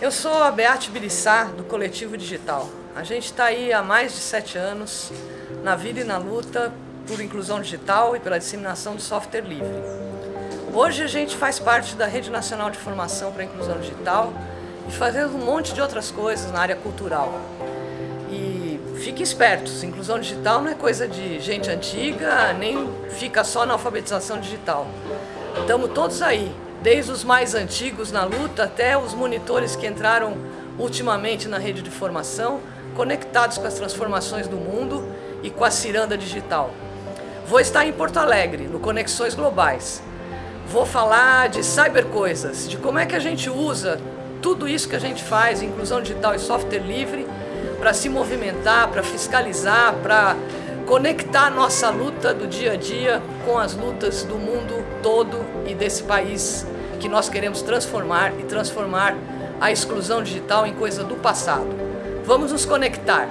Eu sou a Beate Birissá, do Coletivo Digital. A gente está aí há mais de sete anos, na vida e na luta por inclusão digital e pela disseminação do software livre. Hoje a gente faz parte da Rede Nacional de Formação para a Inclusão Digital e fazemos um monte de outras coisas na área cultural. E fiquem espertos, inclusão digital não é coisa de gente antiga, nem fica só na alfabetização digital. Estamos todos aí, desde os mais antigos na luta até os monitores que entraram ultimamente na rede de formação, conectados com as transformações do mundo e com a ciranda digital. Vou estar em Porto Alegre, no Conexões Globais. Vou falar de cybercoisas, de como é que a gente usa tudo isso que a gente faz, inclusão digital e software livre, para se movimentar, para fiscalizar, para conectar nossa luta do dia a dia com as lutas do mundo todo e desse país que nós queremos transformar e transformar a exclusão digital em coisa do passado. Vamos nos conectar.